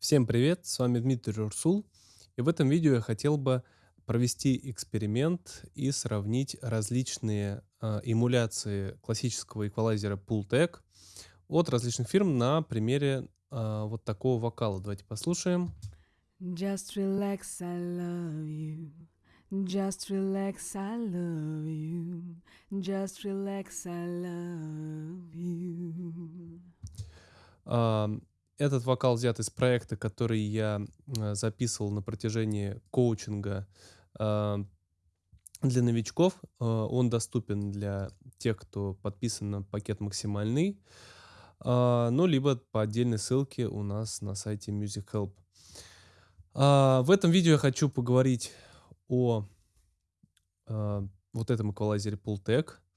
Всем привет, с вами Дмитрий Урсул. И в этом видео я хотел бы провести эксперимент и сравнить различные э, эмуляции классического эквалайзера Pultec от различных фирм на примере э, вот такого вокала. Давайте послушаем. Just relax, I love you. Just relax, I love you. Just relax, I love you. Этот вокал взят из проекта, который я э, записывал на протяжении коучинга э, для новичков. Э, он доступен для тех, кто подписан на пакет максимальный, ну, либо по отдельной ссылке у нас на сайте Music Help. В этом видео я хочу поговорить о вот этом эквалайзере Pultec, а,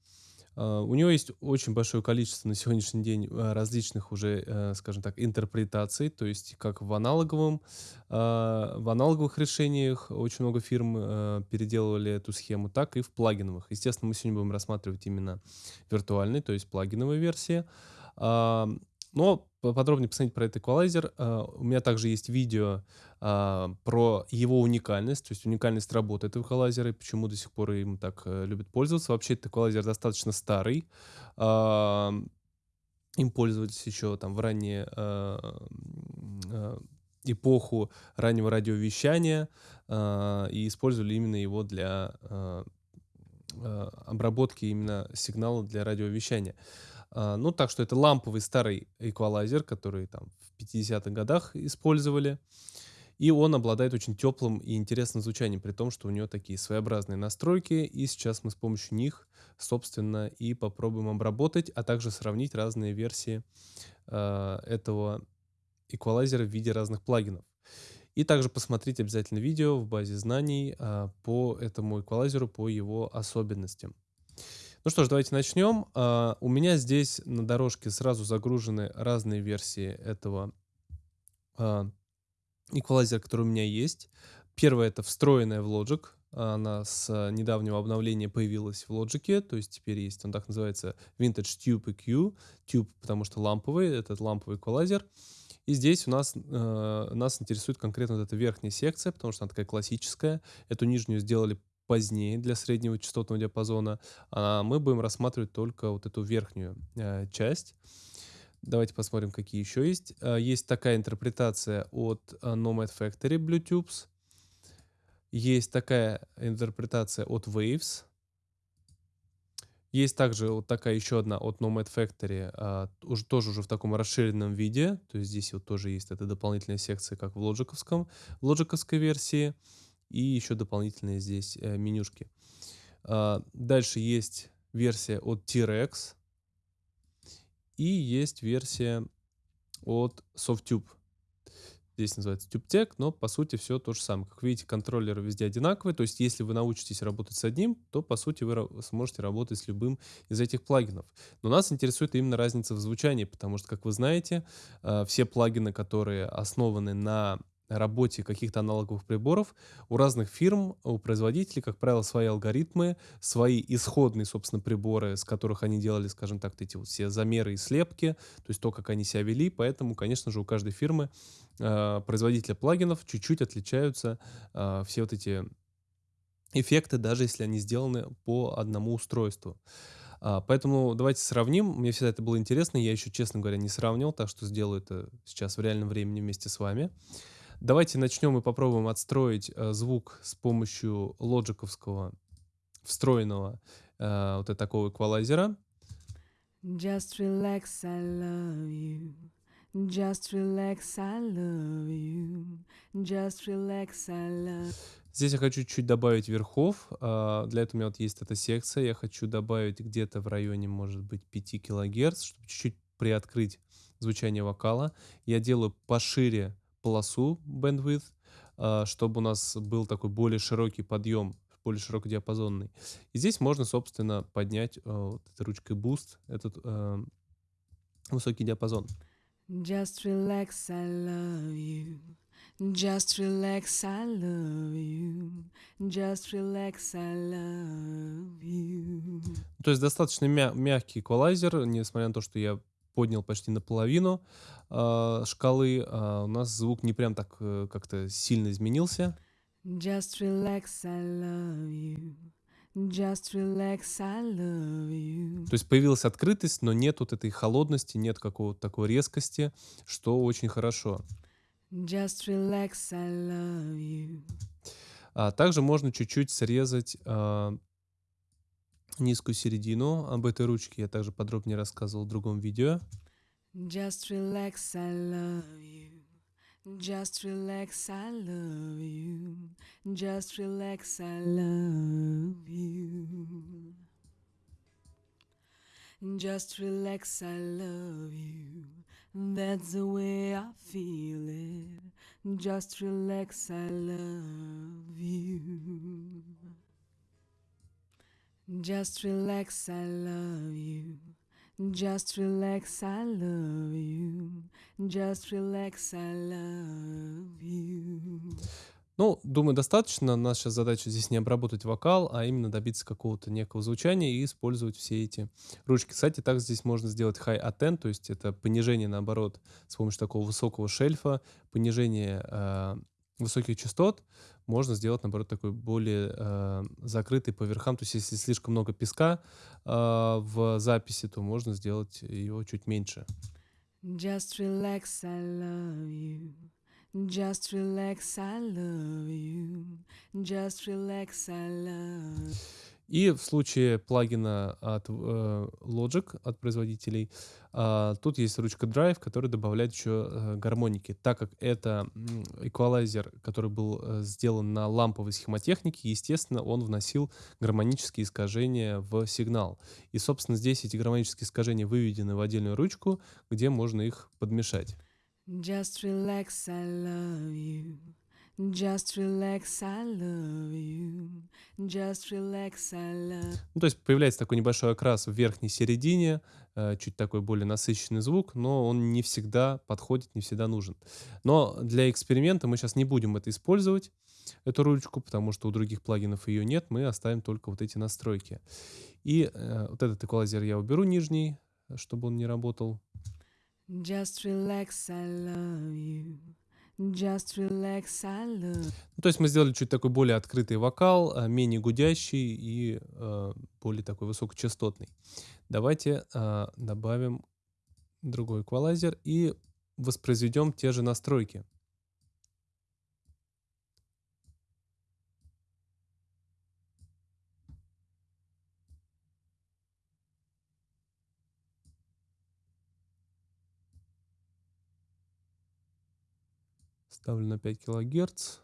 у него есть очень большое количество на сегодняшний день а, различных уже, э, скажем так, интерпретаций, то есть как в аналоговом, в аналоговых решениях очень много фирм э, переделывали эту схему, так и в плагиновых. Естественно, мы сегодня будем рассматривать именно виртуальный, то есть плагиновые версии. Но подробнее посмотреть про этот эквалайзер. У меня также есть видео а, про его уникальность, то есть уникальность работы этого эквалайзера и почему до сих пор им так э, любят пользоваться. Вообще этот эквалайзер достаточно старый. А, им пользовались еще там в ранние а, эпоху раннего радиовещания и использовали именно его для обработки именно сигнала для радиовещания. Ну, так что это ламповый старый эквалайзер, который там в 50-х годах использовали. И он обладает очень теплым и интересным звучанием, при том, что у него такие своеобразные настройки. И сейчас мы с помощью них, собственно, и попробуем обработать, а также сравнить разные версии э, этого эквалайзера в виде разных плагинов. И также посмотреть обязательно видео в базе знаний э, по этому эквалайзеру, по его особенностям. Ну что ж, давайте начнем. Uh, у меня здесь на дорожке сразу загружены разные версии этого uh, эквалайзер, который у меня есть. Первая это встроенная в Logic. Она с недавнего обновления появилась в Logic, то есть теперь есть, он так называется Vintage Tube EQ. Tube, потому что ламповый, этот ламповый эквалайзер. И здесь у нас, э, нас интересует конкретно вот эта верхняя секция, потому что она такая классическая. Эту нижнюю сделали позднее для среднего частотного диапазона. А мы будем рассматривать только вот эту верхнюю э, часть. Давайте посмотрим, какие еще есть. А, есть такая интерпретация от а, Nomad Factory Bluetooth. Есть такая интерпретация от Waves. Есть также вот такая еще одна от Nomad Factory, а, уже, тоже уже в таком расширенном виде. То есть здесь вот тоже есть эта дополнительная секция, как в лоджиковском, в лоджиковской версии. И еще дополнительные здесь э, менюшки. Дальше есть версия от T-Rex. И есть версия от SoftTube. Здесь называется TubeTech, но по сути все то же самое. Как видите, контроллеры везде одинаковые. То есть если вы научитесь работать с одним, то по сути вы сможете работать с любым из этих плагинов. Но нас интересует именно разница в звучании, потому что, как вы знаете, э, все плагины, которые основаны на работе каких-то аналоговых приборов у разных фирм, у производителей, как правило, свои алгоритмы, свои исходные, собственно, приборы, с которых они делали, скажем так, эти вот все замеры и слепки, то есть то, как они себя вели, поэтому, конечно же, у каждой фирмы э, производителя плагинов чуть-чуть отличаются э, все вот эти эффекты, даже если они сделаны по одному устройству. А, поэтому давайте сравним. Мне всегда это было интересно. Я еще, честно говоря, не сравнивал, так что сделаю это сейчас в реальном времени вместе с вами. Давайте начнем и попробуем отстроить э, звук с помощью лоджиковского встроенного э, вот такого эквалайзера. Just relax, I love you. Just relax, I love you. Just relax, I love Здесь я хочу чуть добавить верхов. Uh, для этого у меня вот есть эта секция. Я хочу добавить где-то в районе, может быть, 5 килогерц, чтобы чуть-чуть приоткрыть звучание вокала. Я делаю пошире полосу bandwidth, а, чтобы у нас был такой более широкий подъем, более широкодиапазонный. И здесь можно, собственно, поднять а, вот этой ручкой Boost этот э, высокий диапазон. Just relax, I love you. Just relax, I love you. Just relax, I love you. То есть достаточно мя мягкий эквалайзер, несмотря на то, что я поднял почти наполовину а, шкалы, а, у нас звук не прям так э, как-то сильно изменился. Just relax, I love you. Just relax, I love you. То есть появилась открытость, но нет вот этой холодности, нет какого-то такой резкости, что очень хорошо. Just relax, I love you. А также можно чуть-чуть срезать а, низкую середину. Об этой ручке я также подробнее рассказывал в другом видео. Just relax, I love you. Just relax, I love you. Just relax, I love you. Just relax, I love you. That's the way I feel it. Just relax, I love you. Just relax, I love you. Just relax, I love you. Just relax, I love you. Ну, думаю, достаточно. Наша задача здесь не обработать вокал, а именно добиться какого-то некого звучания и использовать все эти ручки. Кстати, так здесь можно сделать high attend, то есть это понижение, наоборот, с помощью такого высокого шельфа, понижение э, высоких частот можно сделать, наоборот, такой более э, закрытый по верхам. То есть если слишком много песка э, в записи, то можно сделать его чуть меньше. Just relax, I love you. Just relax, I love you. Just relax, I love И в случае плагина от э, Logic, от производителей, а, тут есть ручка Drive, которая добавляет еще э, гармоники. Так как это эквалайзер, который был э, сделан на ламповой схемотехнике, естественно, он вносил гармонические искажения в сигнал. И, собственно, здесь эти гармонические искажения выведены в отдельную ручку, где можно их подмешать. Just relax, I love you. Just relax, I love you. Just relax, I love Ну, то есть появляется такой небольшой окрас в верхней середине, э, чуть такой более насыщенный звук, но он не всегда подходит, не всегда нужен. Но для эксперимента мы сейчас не будем это использовать, эту ручку, потому что у других плагинов ее нет, мы оставим только вот эти настройки. И э, вот этот эквалайзер я уберу нижний, чтобы он не работал. Just relax, I love you. Just relax, I love Ну, то есть мы сделали чуть такой более открытый вокал, а, менее гудящий и э, более такой высокочастотный. Давайте э, добавим другой эквалайзер и воспроизведем те же настройки. Ставлю на 5 килогерц.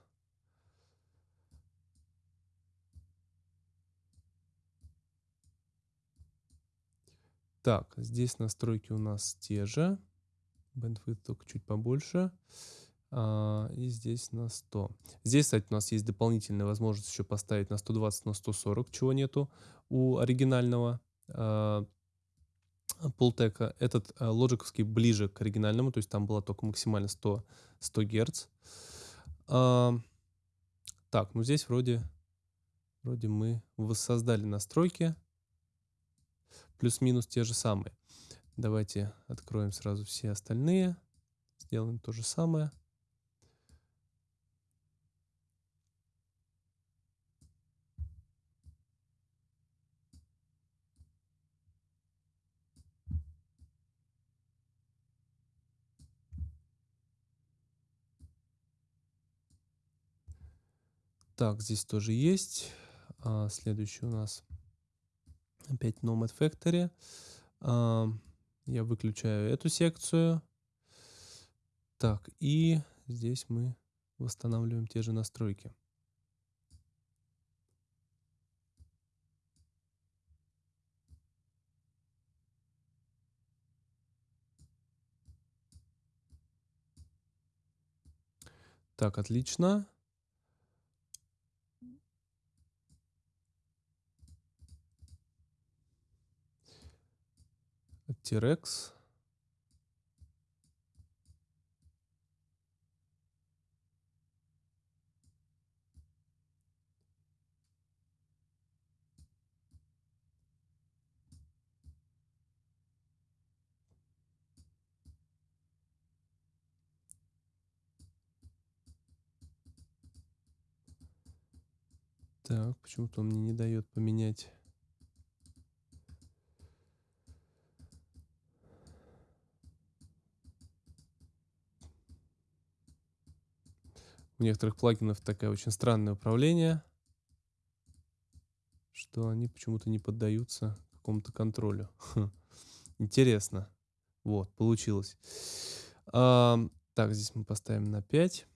Так, здесь настройки у нас те же. Bandwidth только чуть побольше. А, и здесь на 100. Здесь, кстати, у нас есть дополнительная возможность еще поставить на 120, на 140, чего нету у оригинального а, Пултека. Этот а, лоджиковский ближе к оригинальному, то есть там было только максимально 100, 100 Гц. А, так, ну здесь вроде, вроде мы воссоздали настройки. Плюс-минус те же самые. Давайте откроем сразу все остальные. Сделаем то же самое. Так, здесь тоже есть. А, следующий у нас опять Nomad Factory. А, я выключаю эту секцию. Так, и здесь мы восстанавливаем те же настройки. Так, отлично. T-Rex. Так, почему-то он мне не дает поменять У некоторых плагинов такое очень странное управление, что они почему-то не поддаются какому-то контролю. Интересно. Вот, получилось. Ам, так, здесь мы поставим на 5.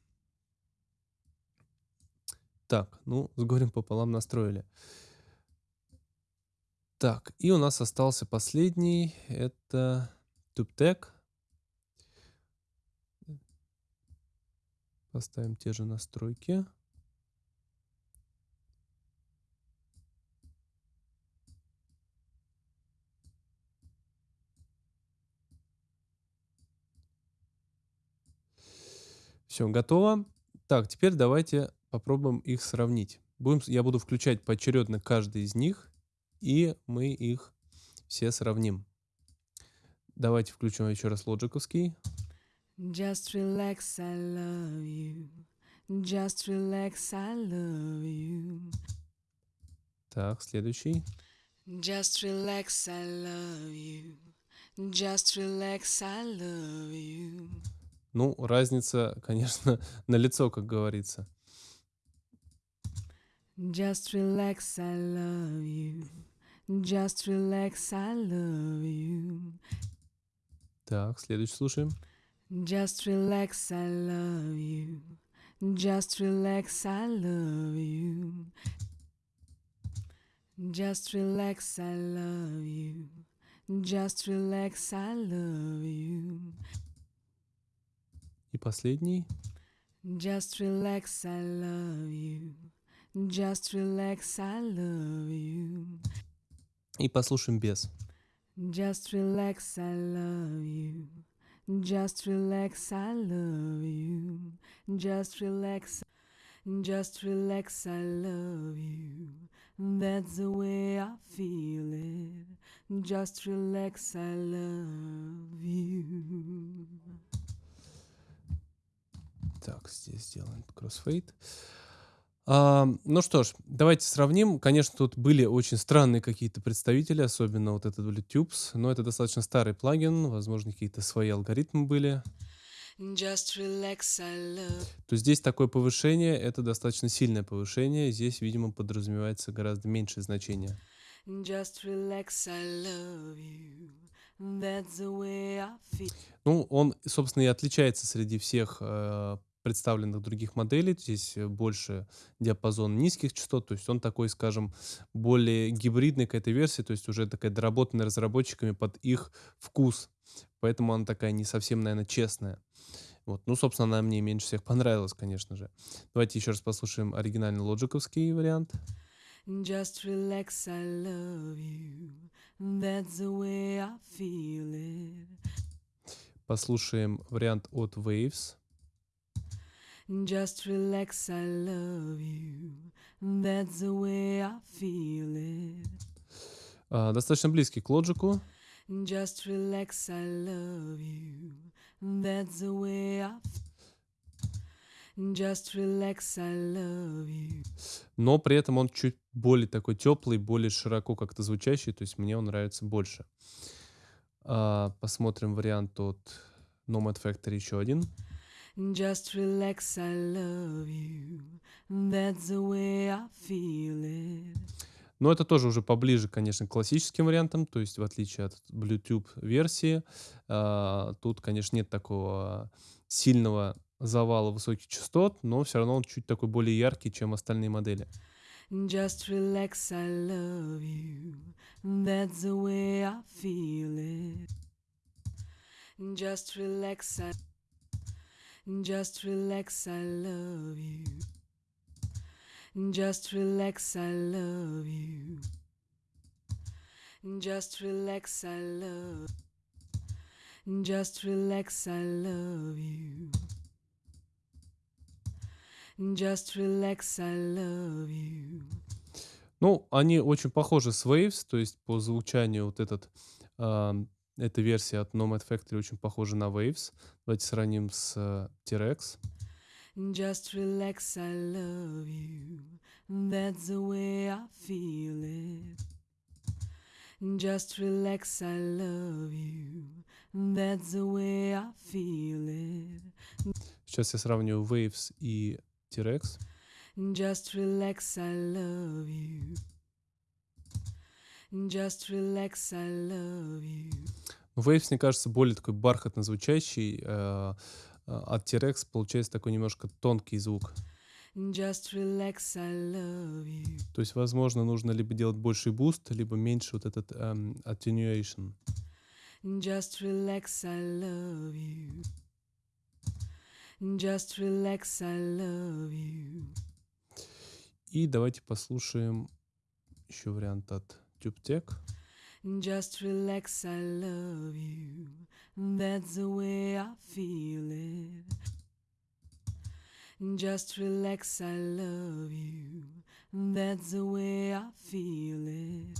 Так, ну, с горем пополам настроили. Так, и у нас остался последний. Это TubeTech. Поставим те же настройки. Все, готово. Так, теперь давайте попробуем их сравнить. Будем, я буду включать поочередно каждый из них, и мы их все сравним. Давайте включим еще раз лоджиковский. Just relax, I love you. Just relax, I love you. Так, следующий. Just relax, I love you. Just relax, I love you. Ну, разница, конечно, на лицо, как говорится. Just relax, I love you. Just relax, I love you. Так, следующий слушаем. Just relax, I love you. Just relax, I love you. Just relax, I love you. Just relax, I love you. И последний. Just relax, I love you. Just relax, I love you. И послушаем без. Just relax, I love you. Just relax, I love you. Just relax, just relax, I love you. That's the way I feel it. Just relax, I love you. Так, здесь сделаем кроссфейд. А, ну что ж, давайте сравним. Конечно, тут были очень странные какие-то представители, особенно вот этот BlueTubes, но это достаточно старый плагин, возможно, какие-то свои алгоритмы были. Just relax, I love. То здесь такое повышение, это достаточно сильное повышение. Здесь, видимо, подразумевается гораздо меньшее значение. Just relax, I love you. That's the way I feel. Ну, он, собственно, и отличается среди всех э, представленных других моделей. Здесь э, больше диапазон низких частот, то есть он такой, скажем, более гибридный к этой версии, то есть уже такая доработанная разработчиками под их вкус. Поэтому она такая не совсем, наверное, честная. Вот. Ну, собственно, она мне меньше всех понравилась, конечно же. Давайте еще раз послушаем оригинальный лоджиковский вариант. Just relax, I love you. That's the way I feel it. Послушаем вариант от Waves. Just relax, I love you. That's the way I feel it. А, достаточно близкий к лоджику. Just relax, I love you. That's the way I Just relax, I love you. но при этом он чуть более такой теплый, более широко как-то звучащий, то есть мне он нравится больше. А, посмотрим вариант от Nomad Factory еще один. Just relax, I love you. That's the way I feel it. Но это тоже уже поближе, конечно, к классическим вариантам, то есть в отличие от Bluetooth версии, а, тут, конечно, нет такого сильного завала высоких частот, но все равно он чуть такой более яркий, чем остальные модели. Just relax, I love you. That's the way I feel it. Just relax, I Just relax, I love you. Just relax, I love you. Just relax, I love. Just relax, I love you. Just relax, I love you. Ну, они очень похожи с Waves, то есть по звучанию вот этот, ам, эта версия от Nomad Factory очень похожа на Waves. Давайте сравним с э, T-Rex. Just relax, I love you. That's the way I feel it. Just relax, I love you. That's the way I feel it. Сейчас я сравню Waves и T-Rex. Just relax, I love you. Just relax, I love you. Waves, мне кажется, более такой бархатно звучащий. э, а от T-Rex получается такой немножко тонкий звук. Just relax, I love you. То есть, возможно, нужно либо делать больший boost, либо меньше вот этот эм, attenuation. Just relax, I love you. Just relax, I love you. И давайте послушаем еще вариант от TubeTech. Just relax, I love you. That's the way I feel it. Just relax, I love you. That's the way I feel it.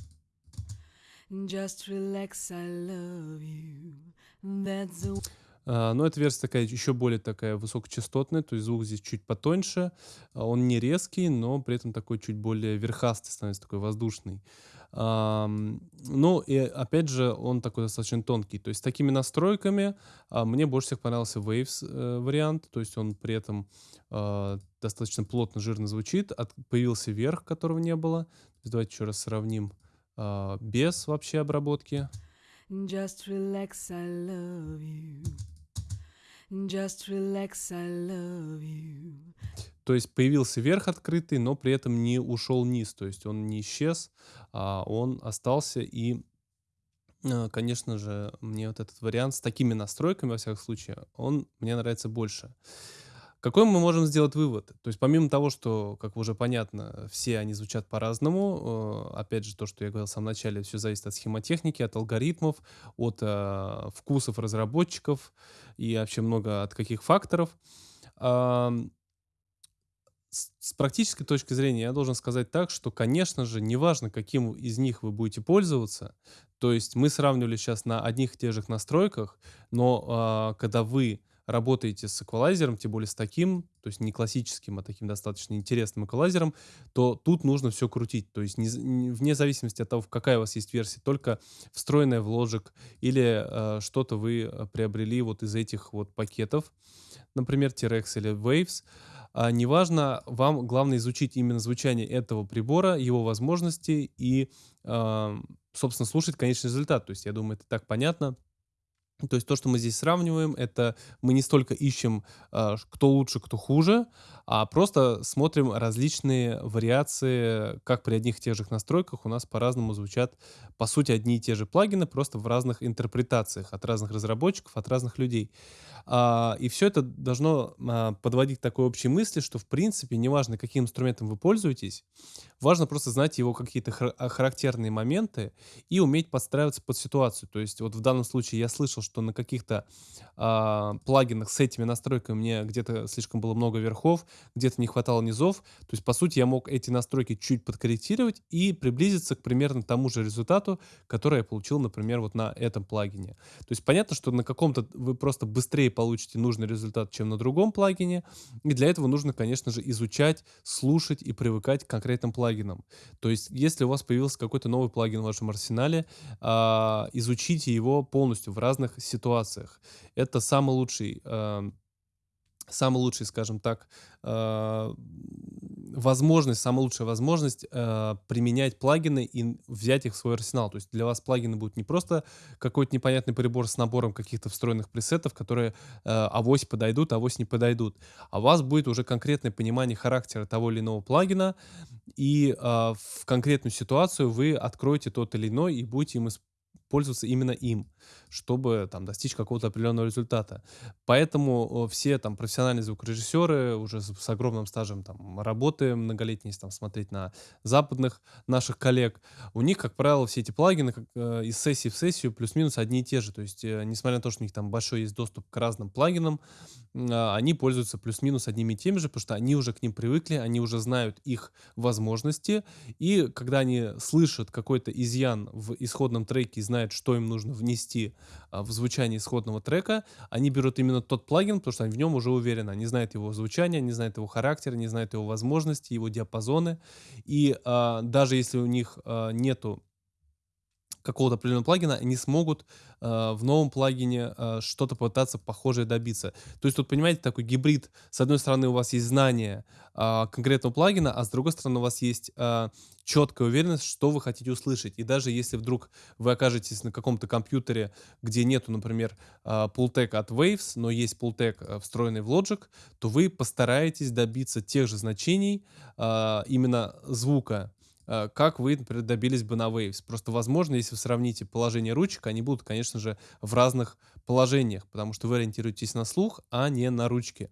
Just relax, I love you. That's the А, но эта версия такая еще более такая высокочастотная, то есть звук здесь чуть потоньше, а, он не резкий, но при этом такой чуть более верхастый становится, такой воздушный. Ну и опять же он такой достаточно тонкий, то есть такими настройками а, мне больше всех понравился Waves э, вариант, то есть он при этом а, достаточно плотно, жирно звучит, появился верх, которого не было. Давайте еще раз сравним а, без вообще обработки. Just relax, I love you. Just relax, I love you. То есть появился верх открытый, но при этом не ушел низ. То есть он не исчез, а он остался. И, э, конечно же, мне вот этот вариант с такими настройками, во всяком случае, он мне нравится больше. Какой мы можем сделать вывод? То есть помимо того, что, как уже понятно, все они звучат по-разному, э, опять же, то, что я говорил в самом начале, все зависит от схемотехники, от алгоритмов, от э, вкусов разработчиков и вообще много от каких факторов. Ам, с с практической точки зрения я должен сказать так, что, конечно же, неважно, каким из них вы будете пользоваться. То есть мы сравнивали сейчас на одних и тех же настройках, но а, когда вы работаете с эквалайзером, тем более с таким, то есть не классическим, а таким достаточно интересным эквалайзером, то тут нужно все крутить. То есть не не- вне зависимости от того, какая у вас есть версия, только встроенная в Logic или а, что-то вы а, приобрели вот из этих вот пакетов, например, T-Rex или Waves, а, неважно, вам главное изучить именно звучание этого прибора, его возможности и, ам, собственно, слушать конечный результат. То есть, я думаю, это так понятно. То есть то, что мы здесь сравниваем, это мы не столько ищем, а, кто лучше, кто хуже, а просто смотрим различные вариации, как при одних и тех же настройках у нас по-разному звучат, по сути, одни и те же плагины, просто в разных интерпретациях от разных разработчиков, от разных людей. А, и все это должно а, подводить к такой общей мысли, что, в принципе, неважно, каким инструментом вы пользуетесь, важно просто знать его какие-то хар- характерные моменты и уметь подстраиваться под ситуацию. То есть вот в данном случае я слышал, что на каких-то а, плагинах с этими настройками мне где-то слишком было много верхов, где-то не хватало низов. То есть, по сути, я мог эти настройки чуть подкорректировать и приблизиться к примерно тому же результату, который я получил, например, вот на этом плагине. То есть понятно, что на каком-то вы просто быстрее получите нужный результат, чем на другом плагине. И для этого нужно, конечно же, изучать, слушать и привыкать к конкретным плагинам. То есть, если у вас появился какой-то новый плагин в вашем арсенале, а, изучите его полностью в разных ситуациях. Это самый лучший, а, самый лучший, скажем так, а, возможность, самая лучшая возможность а, применять плагины и взять их в свой арсенал. То есть для вас плагины будут не просто какой-то непонятный прибор с набором каких-то встроенных пресетов, которые э, авось подойдут, авось не подойдут. А у вас будет уже конкретное понимание характера того или иного плагина, и в конкретную ситуацию вы откроете тот или иной и будете им исп- пользоваться именно им, чтобы там достичь какого-то определенного результата. Поэтому э, все там профессиональные звукорежиссеры уже с, с огромным стажем там работы многолетней, там смотреть на западных наших коллег, у них, как правило, все эти плагины как, э, из сессии в сессию плюс-минус одни и те же. То есть, э, несмотря на то, что у них там большой есть доступ к разным плагинам, а, они пользуются плюс-минус одними и теми же, потому что они уже к ним привыкли, они уже знают их возможности, и когда они слышат какой-то изъян в исходном треке и знают знают, что им нужно внести а, в звучание исходного трека, они берут именно тот плагин, потому что они в нем уже уверены. Они знают его звучание, они знают его характер, они знают его возможности, его диапазоны. И а, даже если у них а, нету какого-то определенного плагина, они смогут э, в новом плагине э, что-то пытаться похожее добиться. То есть тут, понимаете, такой гибрид. С одной стороны, у вас есть знание э, конкретного плагина, а с другой стороны, у вас есть э, четкая уверенность, что вы хотите услышать. И даже если вдруг вы окажетесь на каком-то компьютере, где нету, например, э, от Waves, но есть э, встроенный в Logic, то вы постараетесь добиться тех же значений э, именно звука Э, как вы, например, добились бы на Waves. Просто, возможно, если вы сравните положение ручек, они будут, конечно же, в разных положениях, потому что вы ориентируетесь на слух, а не на ручки.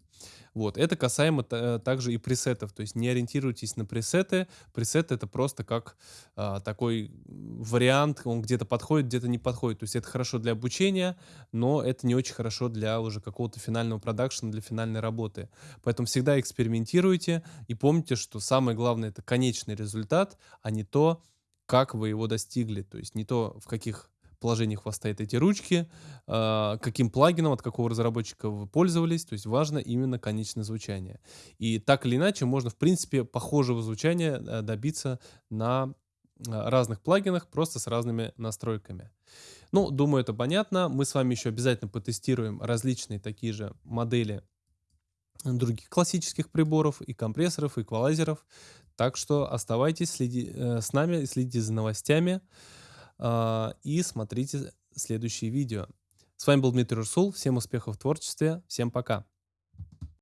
Вот. Это касаемо также и пресетов. То есть не ориентируйтесь на пресеты. Пресет это просто как а, такой вариант, он где-то подходит, где-то не подходит. То есть это хорошо для обучения, но это не очень хорошо для уже какого-то финального продакшена, для финальной работы. Поэтому всегда экспериментируйте и помните, что самое главное это конечный результат, а не то, как вы его достигли. То есть не то, в каких вас стоят эти ручки, э, каким плагином, от какого разработчика вы пользовались. То есть важно именно конечное звучание. И так или иначе можно, в принципе, похожего звучания э, добиться на а, разных плагинах, просто с разными настройками. Ну, думаю, это понятно. Мы с вами еще обязательно потестируем различные такие же модели других классических приборов, и компрессоров, и эквалайзеров. Так что оставайтесь следи, э, с нами, следите за новостями. А, и смотрите следующие видео. С вами был Дмитрий Русул. Всем успехов в творчестве. Всем пока.